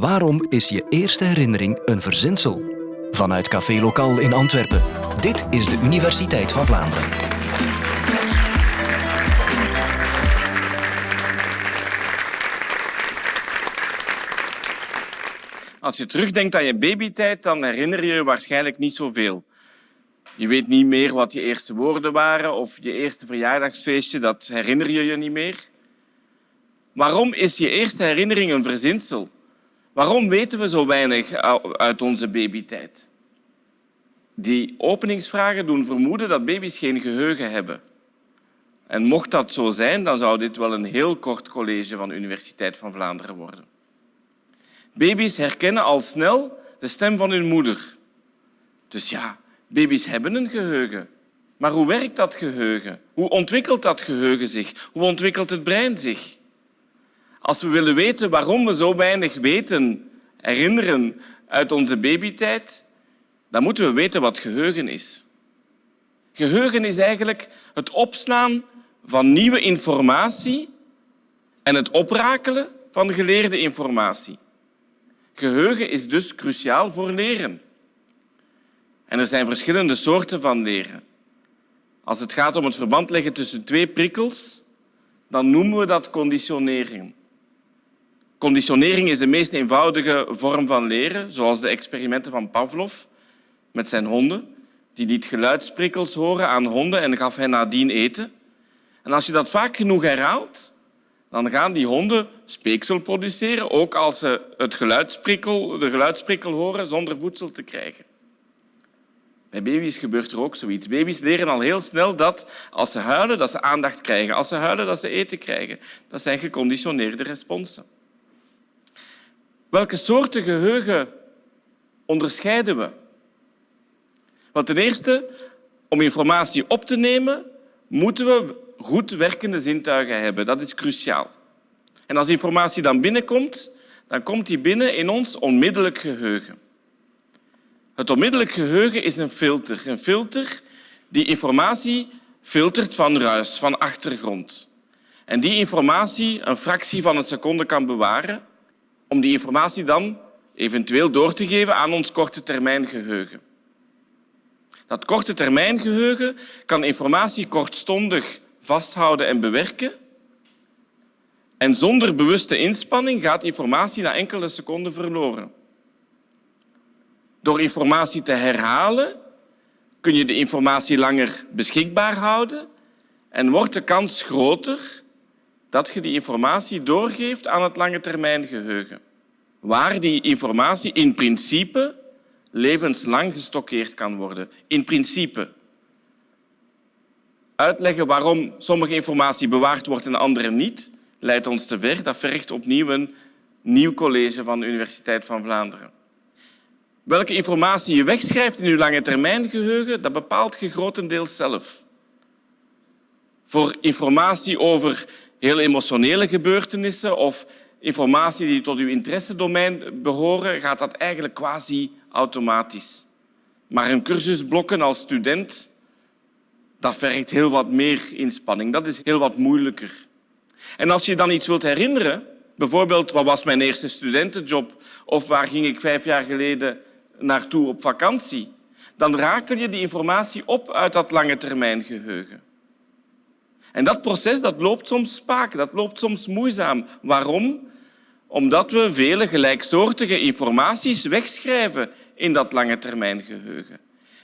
Waarom is je eerste herinnering een verzinsel? Vanuit Café Lokaal in Antwerpen. Dit is de Universiteit van Vlaanderen. Als je terugdenkt aan je babytijd, dan herinner je je waarschijnlijk niet zoveel. Je weet niet meer wat je eerste woorden waren of je eerste verjaardagsfeestje, dat herinner je je niet meer. Waarom is je eerste herinnering een verzinsel? Waarom weten we zo weinig uit onze babytijd? Die openingsvragen doen vermoeden dat baby's geen geheugen hebben. En mocht dat zo zijn, dan zou dit wel een heel kort college van de Universiteit van Vlaanderen worden. Baby's herkennen al snel de stem van hun moeder. Dus ja, baby's hebben een geheugen. Maar hoe werkt dat geheugen? Hoe ontwikkelt dat geheugen zich? Hoe ontwikkelt het brein zich? Als we willen weten waarom we zo weinig weten, herinneren uit onze babytijd, dan moeten we weten wat geheugen is. Geheugen is eigenlijk het opslaan van nieuwe informatie en het oprakelen van geleerde informatie. Geheugen is dus cruciaal voor leren. En er zijn verschillende soorten van leren. Als het gaat om het verband leggen tussen twee prikkels, dan noemen we dat conditionering. Conditionering is de meest eenvoudige vorm van leren, zoals de experimenten van Pavlov met zijn honden. Die liet geluidsprikkels horen aan honden en gaf hen nadien eten. En als je dat vaak genoeg herhaalt, dan gaan die honden speeksel produceren, ook als ze het geluidsprikkel, de geluidsprikkel horen zonder voedsel te krijgen. Bij baby's gebeurt er ook zoiets. Baby's leren al heel snel dat als ze huilen, dat ze aandacht krijgen. Als ze huilen, dat ze eten krijgen. Dat zijn geconditioneerde responsen. Welke soorten geheugen onderscheiden we? Wel, ten eerste, om informatie op te nemen, moeten we goed werkende zintuigen hebben. Dat is cruciaal. En als informatie dan binnenkomt, dan komt die binnen in ons onmiddellijk geheugen. Het onmiddellijk geheugen is een filter. Een filter die informatie filtert van ruis, van achtergrond. En die informatie een fractie van een seconde kan bewaren om die informatie dan eventueel door te geven aan ons korte termijn geheugen. Dat korte termijn geheugen kan informatie kortstondig vasthouden en bewerken. En zonder bewuste inspanning gaat informatie na enkele seconden verloren. Door informatie te herhalen kun je de informatie langer beschikbaar houden en wordt de kans groter dat je die informatie doorgeeft aan het lange termijn geheugen, waar die informatie in principe levenslang gestockeerd kan worden. In principe. Uitleggen waarom sommige informatie bewaard wordt en andere niet, leidt ons te ver. Dat vergt opnieuw een nieuw college van de Universiteit van Vlaanderen. Welke informatie je wegschrijft in je lange termijn geheugen, dat bepaalt je grotendeels zelf. Voor informatie over heel emotionele gebeurtenissen of informatie die tot uw interessedomein behoren, gaat dat eigenlijk quasi automatisch. Maar een cursusblokken als student, dat vergt heel wat meer inspanning. Dat is heel wat moeilijker. En als je dan iets wilt herinneren, bijvoorbeeld wat was mijn eerste studentenjob of waar ging ik vijf jaar geleden naartoe op vakantie, dan rakel je die informatie op uit dat lange termijn geheugen. En dat proces dat loopt soms spaak, dat loopt soms moeizaam. Waarom? Omdat we vele gelijksoortige informaties wegschrijven in dat lange termijn geheugen.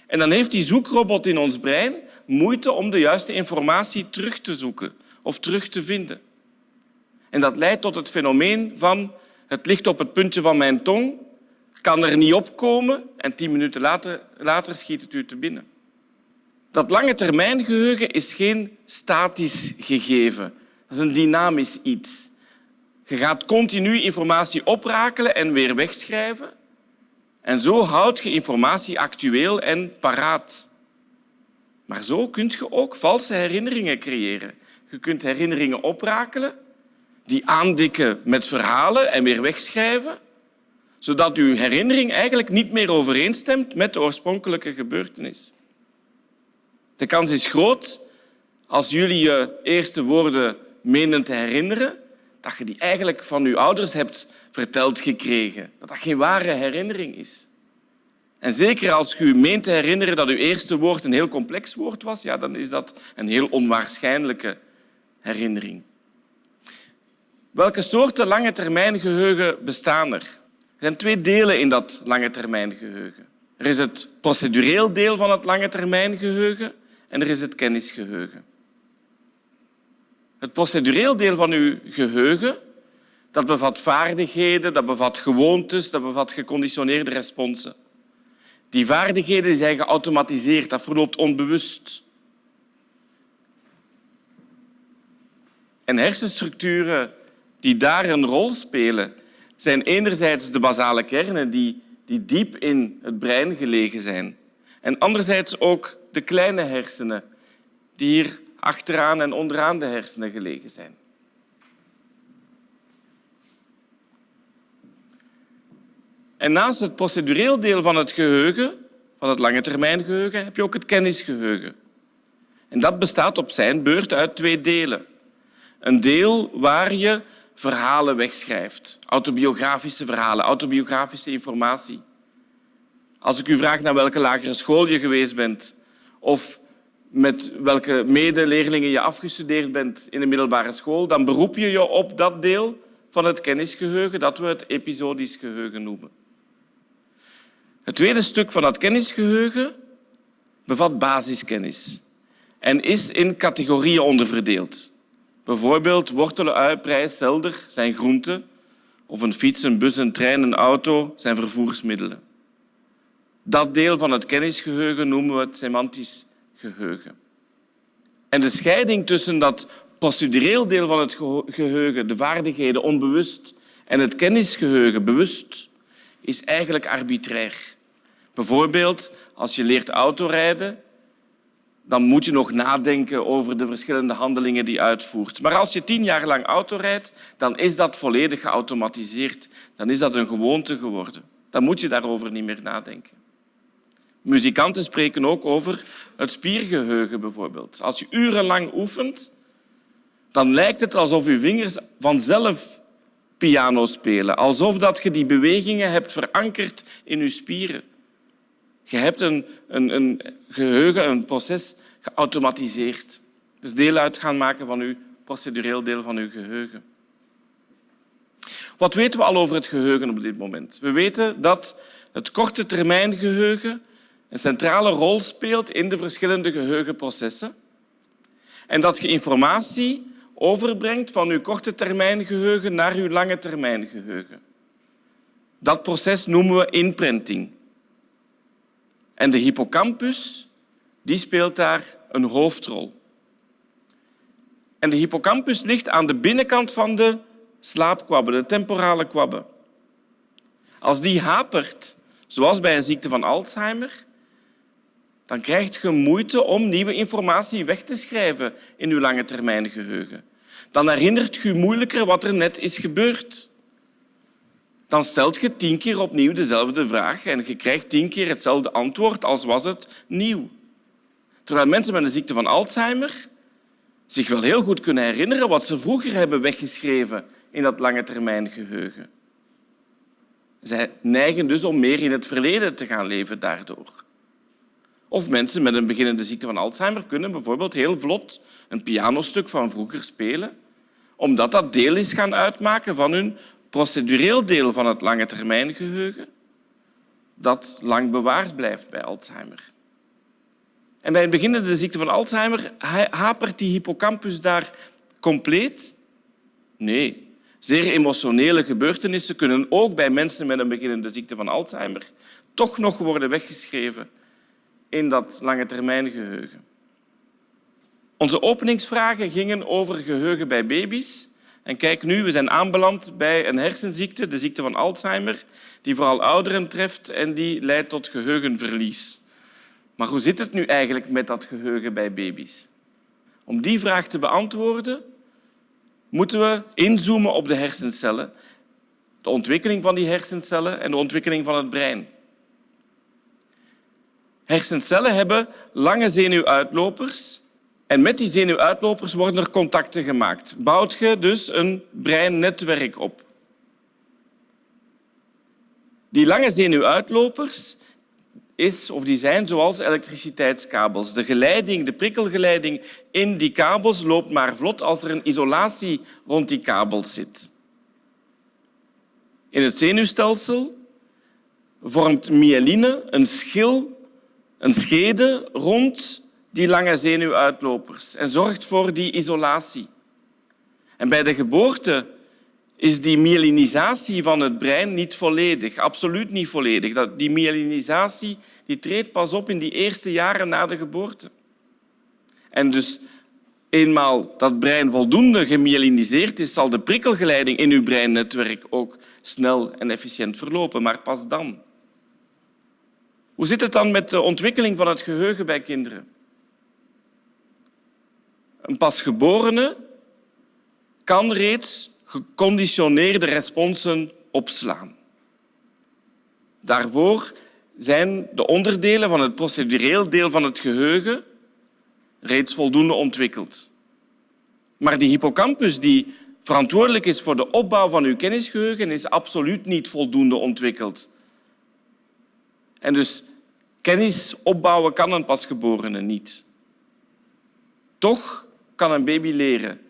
En dan heeft die zoekrobot in ons brein moeite om de juiste informatie terug te zoeken of terug te vinden. En dat leidt tot het fenomeen van het ligt op het puntje van mijn tong, kan er niet opkomen en tien minuten later, later schiet het u te binnen. Dat lange termijn geheugen is geen statisch gegeven. Dat is een dynamisch iets. Je gaat continu informatie oprakelen en weer wegschrijven. En zo houd je informatie actueel en paraat. Maar zo kun je ook valse herinneringen creëren. Je kunt herinneringen oprakelen, die aandikken met verhalen en weer wegschrijven, zodat je herinnering eigenlijk niet meer overeenstemt met de oorspronkelijke gebeurtenis. De kans is groot, als jullie je eerste woorden menen te herinneren, dat je die eigenlijk van je ouders hebt verteld gekregen. Dat dat geen ware herinnering is. En zeker als je meent te herinneren dat uw eerste woord een heel complex woord was, ja, dan is dat een heel onwaarschijnlijke herinnering. Welke soorten lange termijn geheugen bestaan er? Er zijn twee delen in dat lange termijn geheugen. Er is het procedureel deel van het lange termijn geheugen en er is het kennisgeheugen. Het procedureel deel van uw geheugen dat bevat vaardigheden, dat bevat gewoontes, dat bevat geconditioneerde responsen. Die vaardigheden zijn geautomatiseerd, dat verloopt onbewust. En hersenstructuren die daar een rol spelen, zijn enerzijds de basale kernen die, die diep in het brein gelegen zijn. En anderzijds ook de kleine hersenen die hier achteraan en onderaan de hersenen gelegen zijn. En naast het procedureel deel van het geheugen, van het lange termijn geheugen, heb je ook het kennisgeheugen. En dat bestaat op zijn beurt uit twee delen. Een deel waar je verhalen wegschrijft, autobiografische verhalen, autobiografische informatie. Als ik u vraag naar welke lagere school je geweest bent of met welke medeleerlingen je afgestudeerd bent in de middelbare school, dan beroep je je op dat deel van het kennisgeheugen dat we het episodisch geheugen noemen. Het tweede stuk van dat kennisgeheugen bevat basiskennis en is in categorieën onderverdeeld. Bijvoorbeeld wortelen, ui, prei, selder zijn groenten of een fiets, een bus, een trein, een auto zijn vervoersmiddelen. Dat deel van het kennisgeheugen noemen we het semantisch geheugen. En de scheiding tussen dat procedureel deel van het geheugen, de vaardigheden onbewust, en het kennisgeheugen bewust, is eigenlijk arbitrair. Bijvoorbeeld, als je leert autorijden, dan moet je nog nadenken over de verschillende handelingen die je uitvoert. Maar als je tien jaar lang auto rijdt, dan is dat volledig geautomatiseerd. Dan is dat een gewoonte geworden. Dan moet je daarover niet meer nadenken. Muzikanten spreken ook over het spiergeheugen bijvoorbeeld. Als je urenlang oefent, dan lijkt het alsof je vingers vanzelf piano spelen. Alsof dat je die bewegingen hebt verankerd in je spieren. Je hebt een, een, een geheugen, een proces geautomatiseerd. Dus deel uit gaan maken van uw procedureel deel van uw geheugen. Wat weten we al over het geheugen op dit moment? We weten dat het korte termijn geheugen een centrale rol speelt in de verschillende geheugenprocessen en dat je informatie overbrengt van uw korte termijn geheugen naar uw lange termijn geheugen. Dat proces noemen we imprinting. En de hippocampus die speelt daar een hoofdrol. En de hippocampus ligt aan de binnenkant van de slaapkwabbe, de temporale kwabbe. Als die hapert, zoals bij een ziekte van Alzheimer, dan krijg je moeite om nieuwe informatie weg te schrijven in je lange termijn geheugen. Dan herinnert je moeilijker wat er net is gebeurd. Dan stelt je tien keer opnieuw dezelfde vraag en je krijgt tien keer hetzelfde antwoord als was het nieuw. Terwijl mensen met een ziekte van Alzheimer zich wel heel goed kunnen herinneren wat ze vroeger hebben weggeschreven in dat lange termijn geheugen. Zij neigen dus om meer in het verleden te gaan leven daardoor. Of mensen met een beginnende ziekte van Alzheimer kunnen bijvoorbeeld heel vlot een pianostuk van vroeger spelen, omdat dat deel is gaan uitmaken van hun procedureel deel van het lange termijn geheugen, dat lang bewaard blijft bij Alzheimer. En bij een beginnende ziekte van Alzheimer hapert die hippocampus daar compleet? Nee. Zeer emotionele gebeurtenissen kunnen ook bij mensen met een beginnende ziekte van Alzheimer toch nog worden weggeschreven in dat lange termijn geheugen. Onze openingsvragen gingen over geheugen bij baby's. En kijk nu, we zijn aanbeland bij een hersenziekte, de ziekte van Alzheimer, die vooral ouderen treft en die leidt tot geheugenverlies. Maar hoe zit het nu eigenlijk met dat geheugen bij baby's? Om die vraag te beantwoorden, moeten we inzoomen op de hersencellen, de ontwikkeling van die hersencellen en de ontwikkeling van het brein. Hersencellen hebben lange zenuwuitlopers en met die zenuwuitlopers worden er contacten gemaakt. Bouwt je dus een breinnetwerk op. Die lange zenuwuitlopers is, of die zijn zoals elektriciteitskabels. De geleiding, de prikkelgeleiding in die kabels loopt maar vlot als er een isolatie rond die kabels zit. In het zenuwstelsel vormt myeline een schil, een schede rond die lange zenuwuitlopers en zorgt voor die isolatie. En bij de geboorte is die myelinisatie van het brein niet volledig, absoluut niet volledig. Die myelinisatie die treedt pas op in die eerste jaren na de geboorte. En dus eenmaal dat brein voldoende gemyeliniseerd is, zal de prikkelgeleiding in uw breinnetwerk ook snel en efficiënt verlopen, maar pas dan. Hoe zit het dan met de ontwikkeling van het geheugen bij kinderen? Een pasgeborene kan reeds geconditioneerde responsen opslaan. Daarvoor zijn de onderdelen van het procedureel deel van het geheugen reeds voldoende ontwikkeld. Maar die hippocampus die verantwoordelijk is voor de opbouw van uw kennisgeheugen is absoluut niet voldoende ontwikkeld. En dus kennis opbouwen kan een pasgeborene niet. Toch kan een baby leren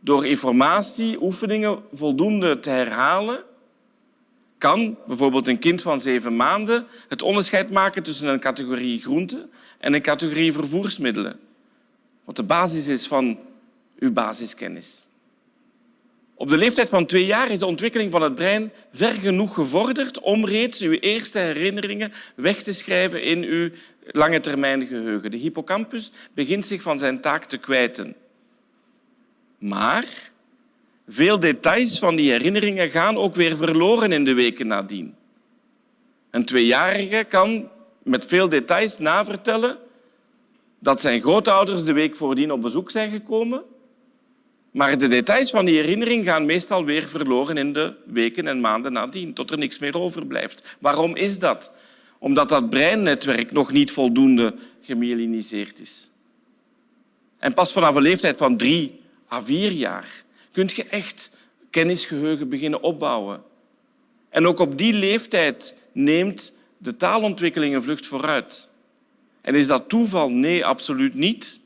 door informatie, oefeningen voldoende te herhalen, kan bijvoorbeeld een kind van zeven maanden het onderscheid maken tussen een categorie groente en een categorie vervoersmiddelen, wat de basis is van uw basiskennis. Op de leeftijd van twee jaar is de ontwikkeling van het brein ver genoeg gevorderd om reeds uw eerste herinneringen weg te schrijven in uw lange termijn geheugen. De hippocampus begint zich van zijn taak te kwijten. Maar veel details van die herinneringen gaan ook weer verloren in de weken nadien. Een tweejarige kan met veel details navertellen dat zijn grootouders de week voordien op bezoek zijn gekomen, maar de details van die herinnering gaan meestal weer verloren in de weken en maanden nadien, tot er niks meer overblijft. Waarom is dat? Omdat dat breinnetwerk nog niet voldoende gemyeliniseerd is. En pas vanaf een leeftijd van drie à vier jaar kun je echt kennisgeheugen beginnen opbouwen. En ook op die leeftijd neemt de taalontwikkeling een vlucht vooruit. En is dat toeval? Nee, absoluut niet.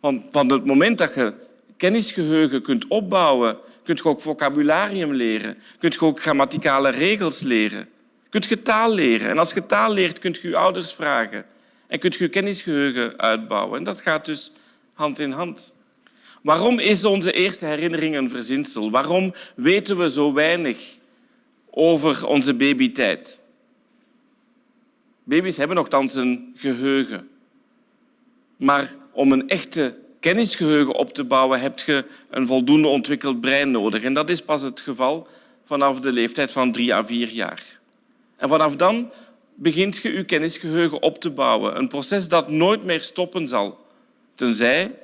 Want van het moment dat je kennisgeheugen kunt opbouwen, kun je ook vocabularium leren, kun je ook grammaticale regels leren, kun je taal leren. En als je taal leert, kun je je ouders vragen en kun je je kennisgeheugen uitbouwen. En dat gaat dus hand in hand. Waarom is onze eerste herinnering een verzinsel? Waarom weten we zo weinig over onze babytijd? Baby's hebben nogthans een geheugen. Maar om een echte kennisgeheugen op te bouwen, heb je een voldoende ontwikkeld brein nodig. En dat is pas het geval vanaf de leeftijd van drie à vier jaar. En vanaf dan begint je je kennisgeheugen op te bouwen. Een proces dat nooit meer stoppen zal, tenzij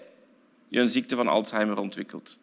je een ziekte van Alzheimer ontwikkelt.